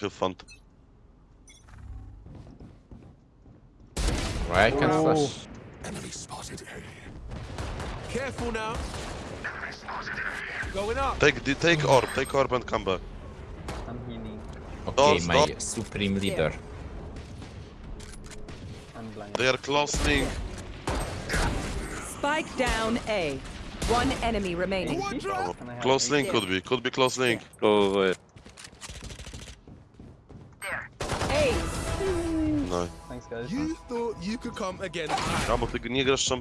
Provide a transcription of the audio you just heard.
Feel fun. Right, I can Oh. flash. Enemy spotted A. Careful now. Going up. Take the- take orb, take orb and come back. I'm healing. Okay, Stop, my stop. supreme leader. I'm blind. They are closing. Spike down A. One enemy remaining. Oh, Can I have close link could be, could be close link. Go Ace. Guys. You thought you could come against A bo ty nie grasz szamba